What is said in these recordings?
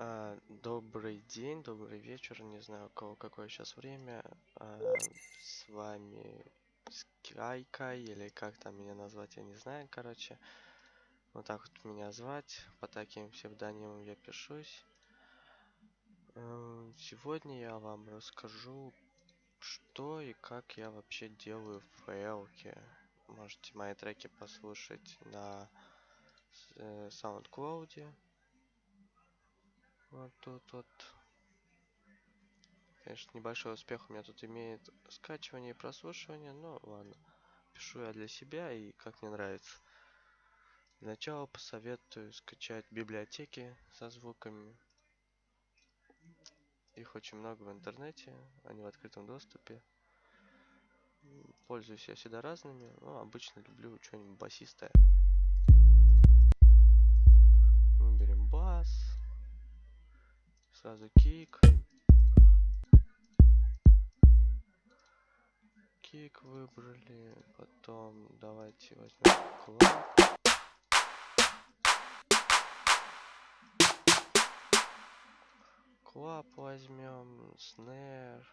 А, добрый день, добрый вечер, не знаю, у кого какое сейчас время. А, с вами Скайка, или как там меня назвать, я не знаю, короче. Вот так вот меня звать, по таким псевдонимам я пишусь. Эм, сегодня я вам расскажу, что и как я вообще делаю в FL. Можете мои треки послушать на э, SoundCloud. Вот тут вот. Конечно, небольшой успех у меня тут имеет скачивание и прослушивание, но ладно. Пишу я для себя и как мне нравится. Для начала посоветую скачать библиотеки со звуками. Их очень много в интернете, они в открытом доступе. Пользуюсь я всегда разными, но обычно люблю что-нибудь басистое. Выберем бас. Сразу кик. Кик выбрали. Потом давайте возьмем клап. Клап возьмем. Снэр.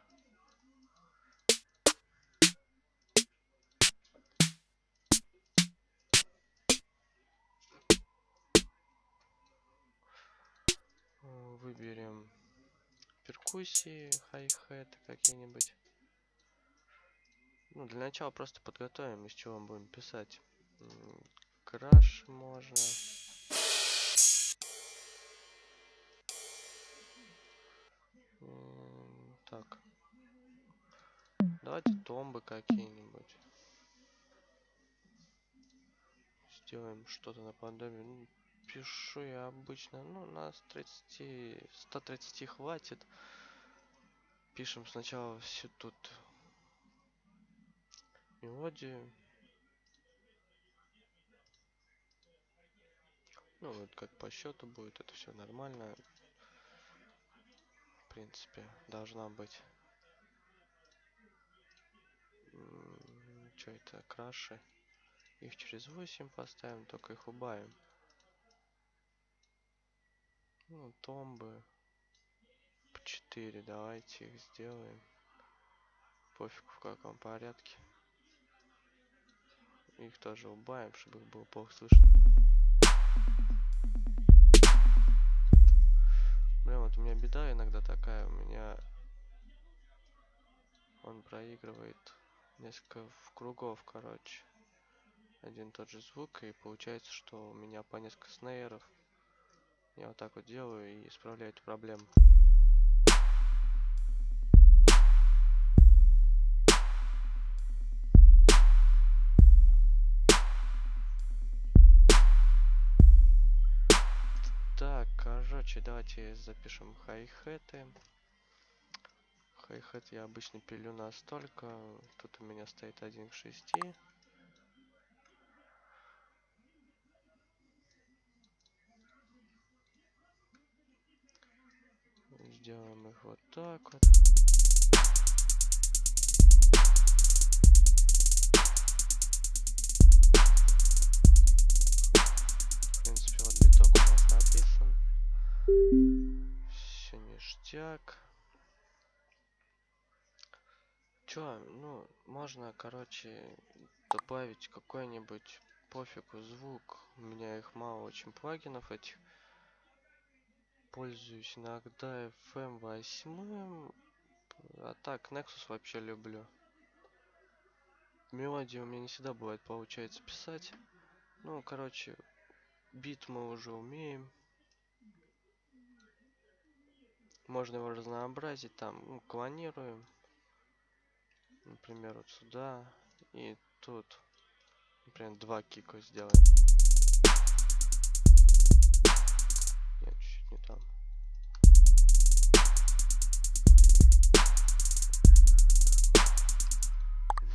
Перкуссии, хай-хеты какие-нибудь. Ну, для начала просто подготовим, из чего мы будем писать. Краш можно. Так. Давайте томбы какие-нибудь. Сделаем что-то наподобие. Ну, пишу я обычно, ну, нас 30, 130 хватит. Пишем сначала всю тут мелодию. Ну, вот как по счету будет, это все нормально. В принципе, должна быть. Что это, краши? Их через 8 поставим, только их убавим. Ну, томбы. 4, давайте их сделаем. Пофиг в каком порядке. Их тоже убавим, чтобы их было плохо слышно. Блин, вот у меня беда иногда такая. У меня он проигрывает несколько кругов, короче. Один тот же звук, и получается, что у меня по несколько снейров. Я вот так вот делаю и исправляю эту проблему. Короче, давайте запишем хай-хеты. Хай-хет я обычно пилю настолько. Тут у меня стоит один к шести. Сделаем их вот так вот. Ништяк. Чё, ну, можно, короче, добавить какой-нибудь пофигу звук. У меня их мало очень плагинов этих пользуюсь иногда FM 8. А так, Nexus вообще люблю. Мелодии у меня не всегда бывает получается писать. Ну, короче, бит мы уже умеем. Можно его разнообразить, там, ну, клонируем. Например, вот сюда и тут. Например, два кика сделаем. не там.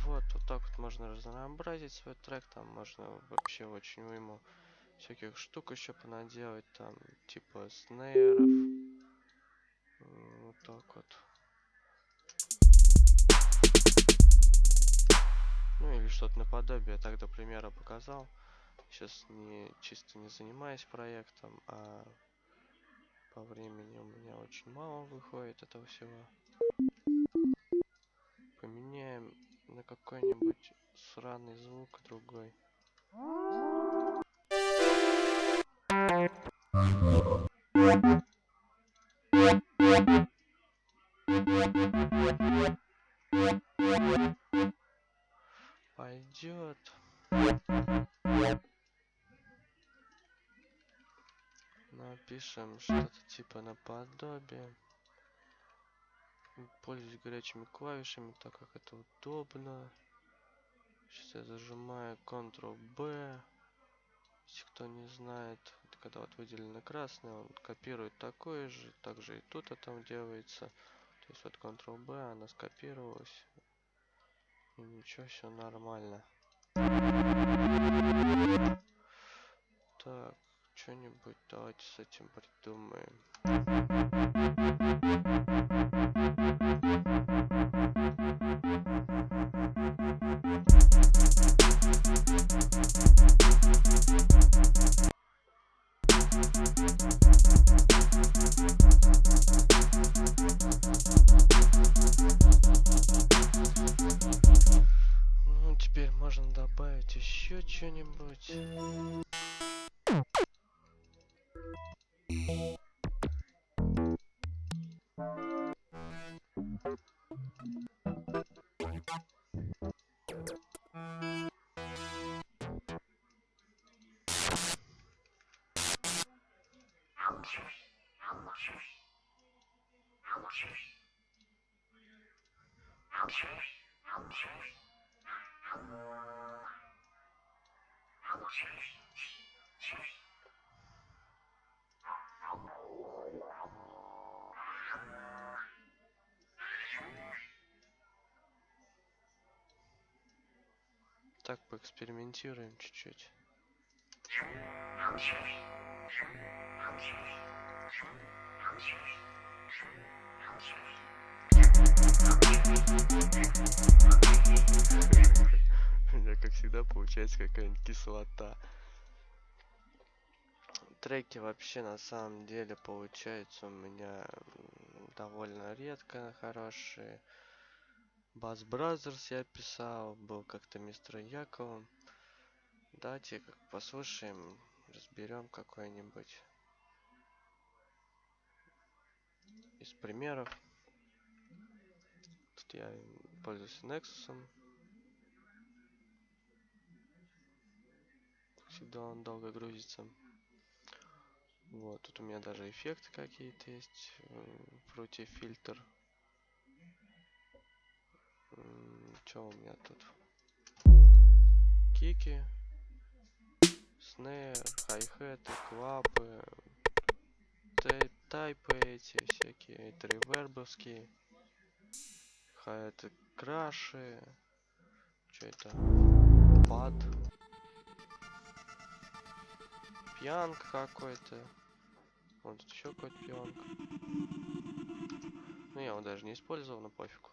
Вот, вот так вот можно разнообразить свой трек, там можно вообще очень уйму всяких штук еще понаделать, там, типа снейров. Так вот. Ну или что-то наподобие, так до примера показал. Сейчас не чисто не занимаюсь проектом, а по времени у меня очень мало выходит этого всего. Поменяем на какой-нибудь сраный звук другой. Пойдет. Напишем что-то типа наподобие. Пользуюсь горячими клавишами, так как это удобно. Сейчас я зажимаю Ctrl-B. Если кто не знает, это когда вот выделено красное, он копирует такое же. Также и тут это делается. То есть вот Ctrl-B, она скопировалась. И ничего, все нормально. Так, что-нибудь давайте с этим придумаем. Ну, еще что-нибудь. Так, поэкспериментируем чуть-чуть. У меня, как всегда, получается какая-нибудь кислота. Треки вообще на самом деле получаются у меня довольно редко хорошие. Бас Бразерс я писал, был как-то мистер Яковом. Давайте как послушаем, разберем какой-нибудь из примеров. Тут я пользуюсь Nexus. Всегда он долго грузится. Вот, тут у меня даже эффекты какие-то есть. Fruity фильтр. Что у меня тут? Кики. Снейр, хай-хеты, клапы. Тайпы эти всякие. Это ревербовские. Хай-это краши. Что это? Пад. Пьянк какой-то. Вот тут еще какой-то пьянк. Ну, я его даже не использовал, но пофигу.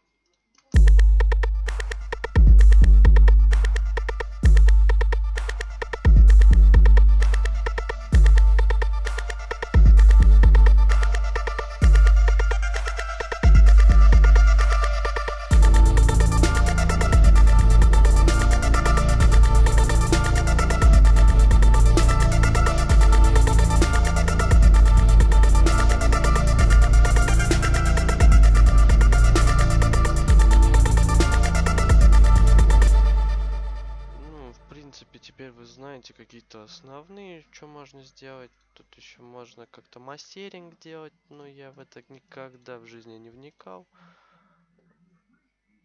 Какие-то основные, что можно сделать. Тут еще можно как-то мастеринг делать, но я в это никогда в жизни не вникал.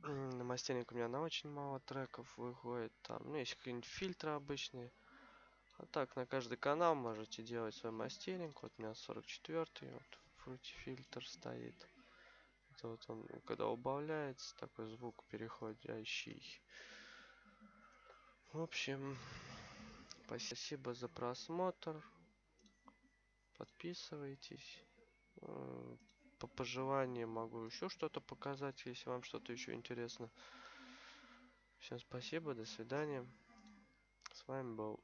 На мастеринг у меня на очень мало треков выходит. Там, ну, есть какие-нибудь фильтры обычные. А так, на каждый канал можете делать свой мастеринг. Вот у меня 44 вот фрути фильтр стоит. Это вот он, когда убавляется, такой звук переходящий. В общем, Спасибо за просмотр. Подписывайтесь. Э, по пожеланиям могу еще что-то показать, если вам что-то еще интересно. Всем спасибо, до свидания. С вами был